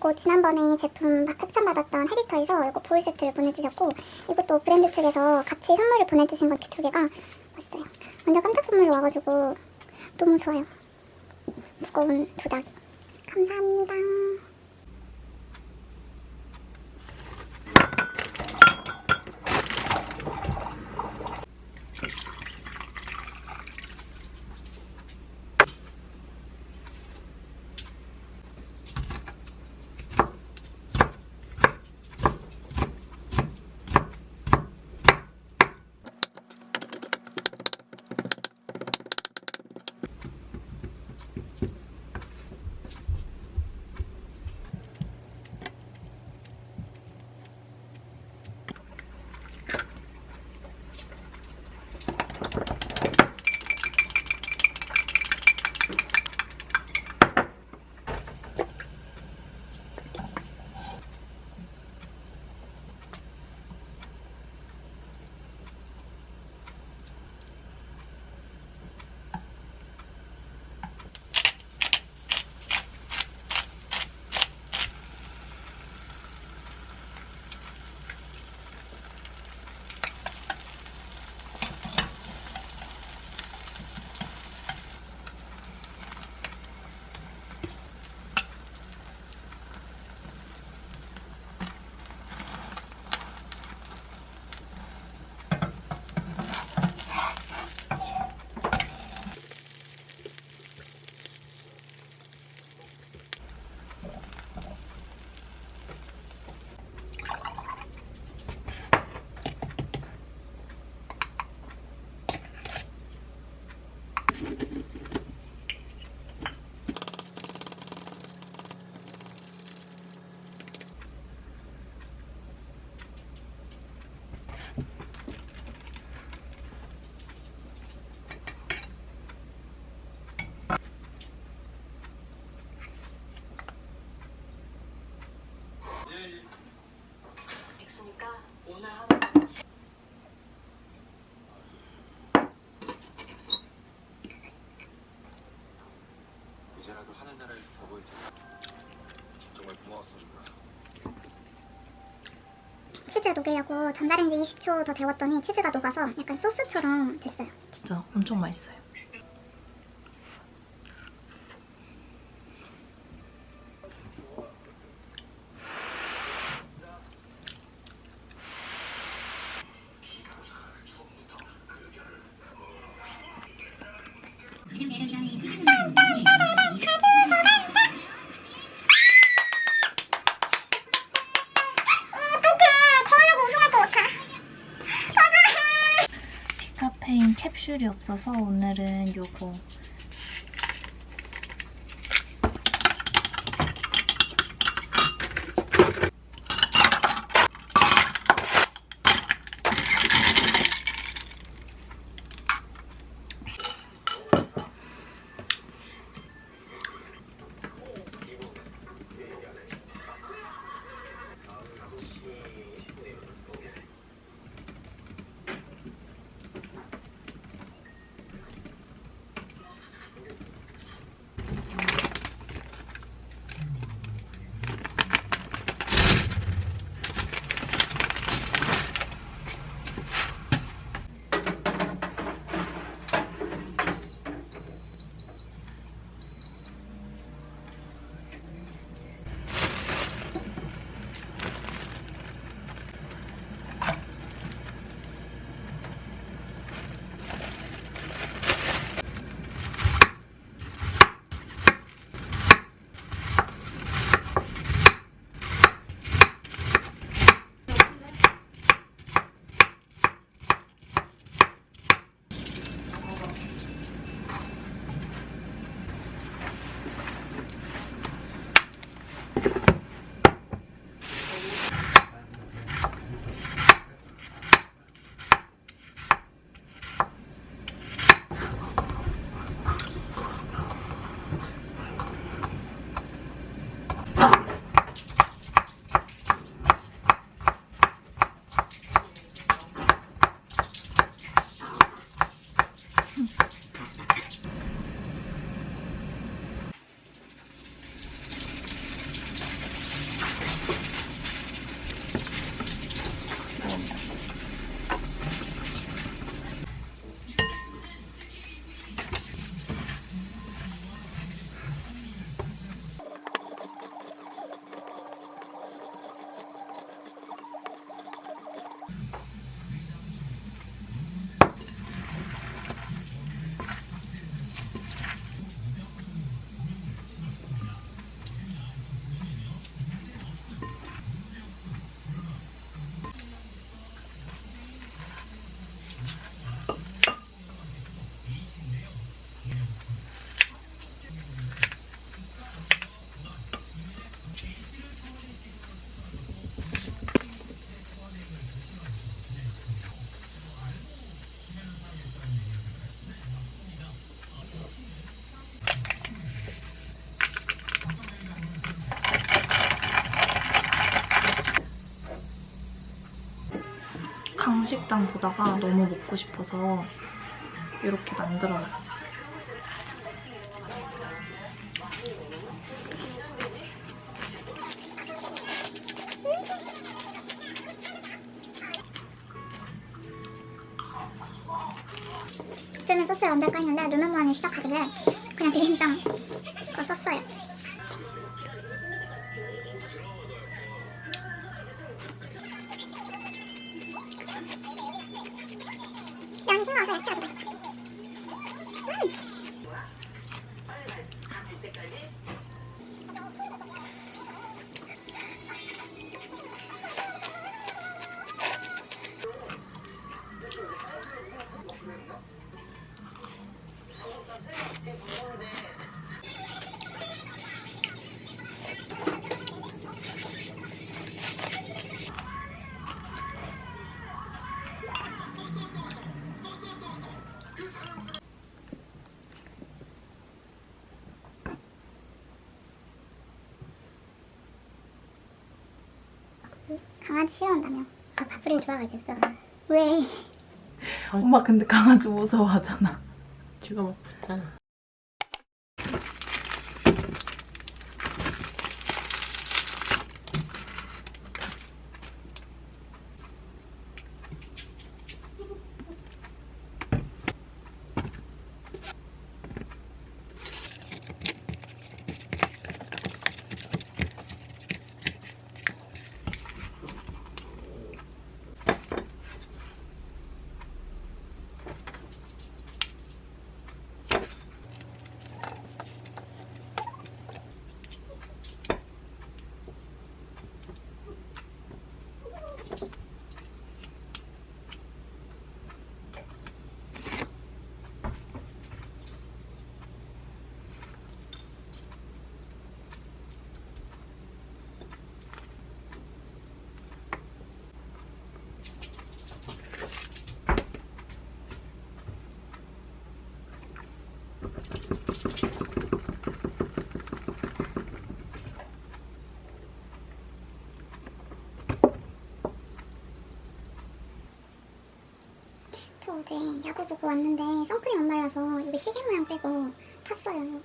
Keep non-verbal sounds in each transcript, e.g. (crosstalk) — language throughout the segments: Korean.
요거 지난번에 제품 협찬 받았던 헤리터에서 요거 볼 세트를 보내주셨고 이것도 브랜드 측에서 같이 선물을 보내주신 거 이렇게 두 개가 왔어요. 완전 깜짝 선물로 와가지고 너무 좋아요. 무거운 도자기. 감사합니다. 치즈 녹이려고 전자레인지 20초 더 데웠더니 치즈가 녹아서 약간 소스처럼 됐어요. 진짜 엄청 맛있어요. 없어서 오늘은 요거 한식당 보다가 너무 먹고 싶어서 이렇게 만들어놨어요. 그때는 소스를 얹을까 했는데 누나무한이 시작하길래 그냥 비빔장 강아지 싫어한다며. 아 바프를 좋아하겠어. 왜? 엄마 근데 강아지 무서워하잖아. 쥐가 막 붙잖아. 저 어제 야구 보고 왔는데 선크림 안 발라서 여기 시계 모양 빼고 탔어요.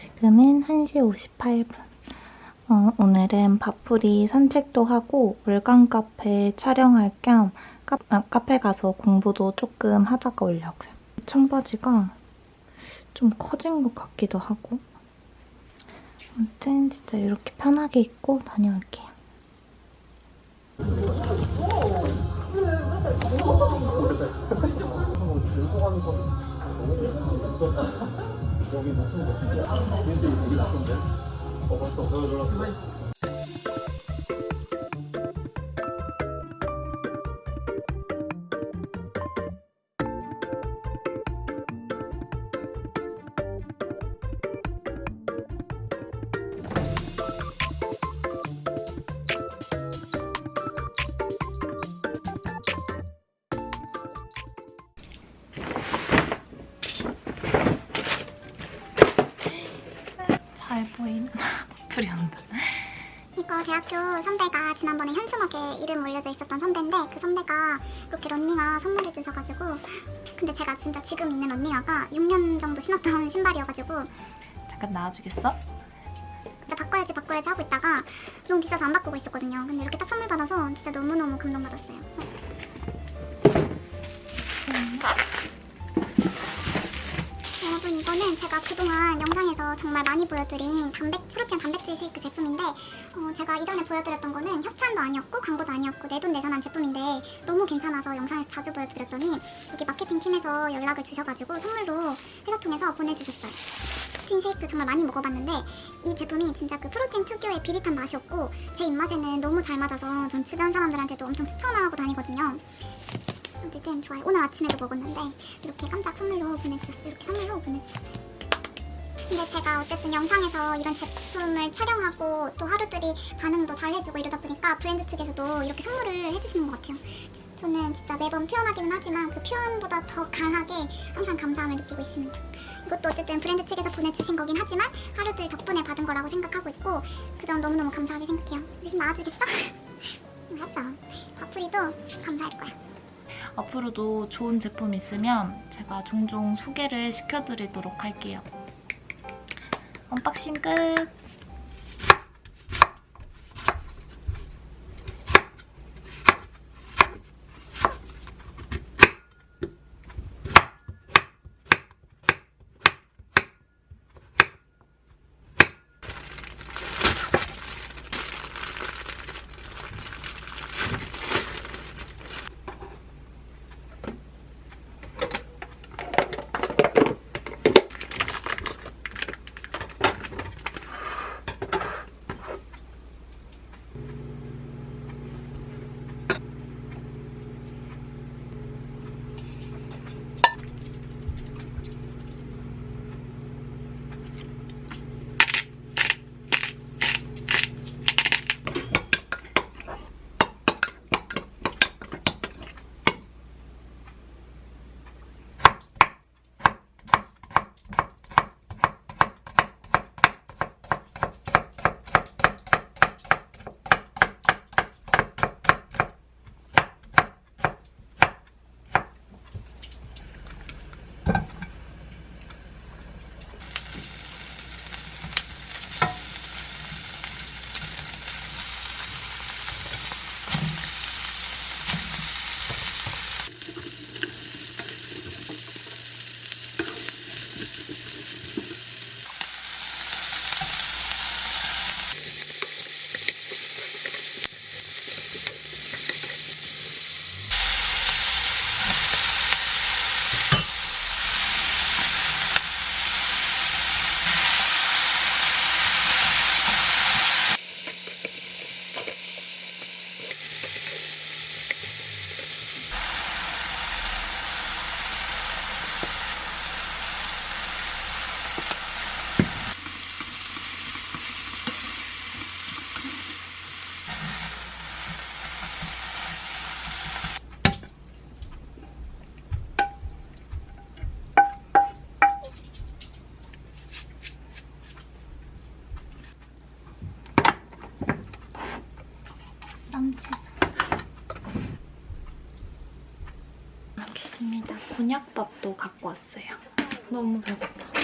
지금은 1시 58분. 어, 오늘은 바풀이 산책도 하고 월간 카페 촬영할 겸 카, 아, 카페 가서 공부도 조금 하다가 오려고요. 청바지가 좀 커진 것 같기도 하고 아무튼 진짜 이렇게 편하게 입고 다녀올게요. 여기 목숨 먹히지? 진짜 되게 나쁜데? 어 벌써 배워 놀랐어 바풀이 온다. 이거 대학교 선배가 지난번에 현수막에 이름 올려져 있었던 선배인데 그 선배가 이렇게 런닝화 선물해 주셔가지고 근데 제가 진짜 지금 있는 런닝화가 6년 정도 신었던 (laughs) 신발이어가지고 잠깐 나와주겠어? 근데 바꿔야지 바꿔야지 하고 있다가 너무 비싸서 안 바꾸고 있었거든요 근데 이렇게 딱 선물 받아서 진짜 너무너무 감동받았어요 여 이거는 제가 그동안 영상에서 정말 많이 보여드린 단백, 프로틴 단백질 쉐이크 제품인데 어, 제가 이전에 보여드렸던 거는 협찬도 아니었고 광고도 아니었고 내 돈 내산한 제품인데 너무 괜찮아서 영상에서 자주 보여드렸더니 여기 마케팅 팀에서 연락을 주셔가지고 선물로 회사 통해서 보내주셨어요 프로틴 쉐이크 정말 많이 먹어봤는데 이 제품이 진짜 그 프로틴 특유의 비릿한 맛이었고 제 입맛에는 너무 잘 맞아서 전 주변 사람들한테도 엄청 추천하고 다니거든요. 어쨌든 좋아요. 오늘 아침에도 먹었는데 이렇게 깜짝 선물로 보내주셨어요. 이렇게 선물로 보내주셨어요. 근데 제가 어쨌든 영상에서 이런 제품을 촬영하고 또 하루들이 반응도 잘 해주고 이러다 보니까 브랜드 측에서도 이렇게 선물을 해주시는 것 같아요. 저는 진짜 매번 표현하기는 하지만 그 표현보다 더 강하게 항상 감사함을 느끼고 있습니다. 이것도 어쨌든 브랜드 측에서 보내주신 거긴 하지만 하루들 덕분에 받은 거라고 생각하고 있고 그 점 너무너무 감사하게 생각해요. 이제 좀 나아지겠어? (laughs) 알았어. 앞으로도 감사할 거야. 앞으로도 좋은 제품 있으면 제가 종종 소개를 시켜드리도록 할게요. unboxing 끝! 여기 있습니다. 곤약밥도 갖고 왔어요. 너무 배고파.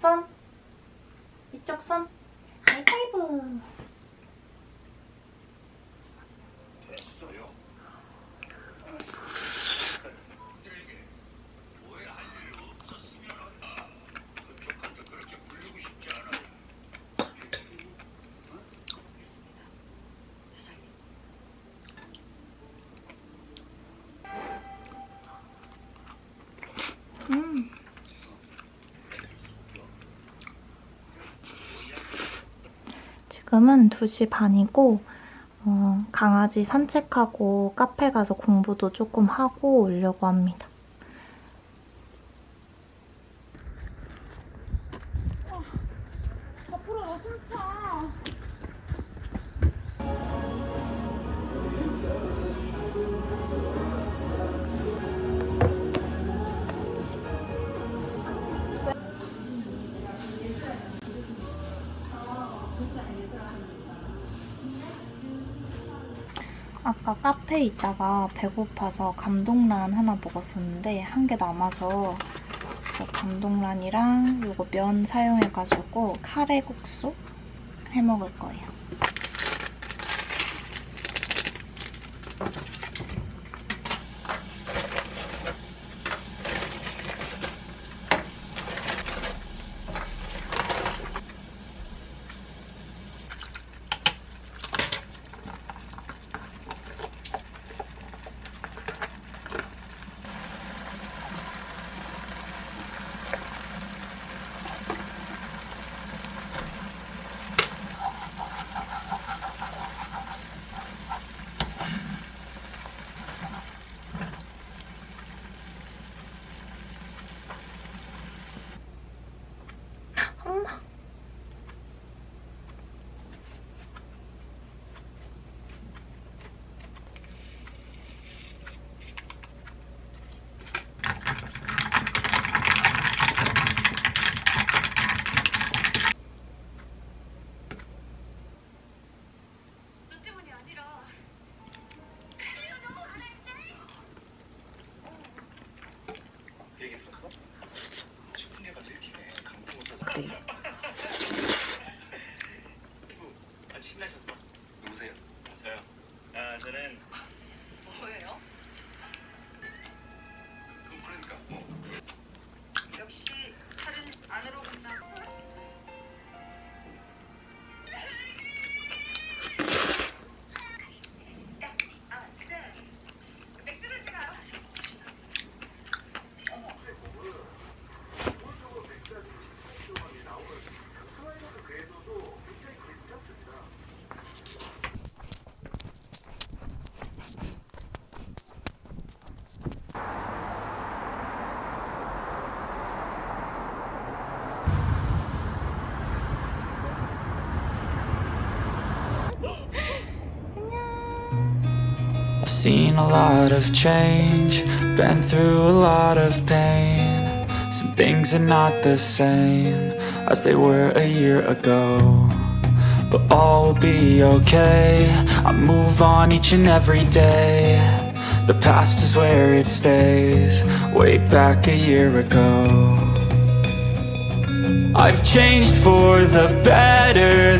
손. 이쪽 손. 하이파이브. 음. 지금은 2시 반이고 어, 강아지 산책하고 카페 가서 공부도 조금 하고 오려고 합니다. 아까 카페에 있다가 배고파서 감동란 하나 먹었었는데 한 개 남아서 저 감동란이랑 요거 면 사용해가지고 카레국수 해 먹을 거예요. 그 seen a lot of change, been through a lot of pain. Some things are not the same as they were a year ago. But all will be okay. I move on each and every day. The past is where it stays, way back a year ago. I've changed for the better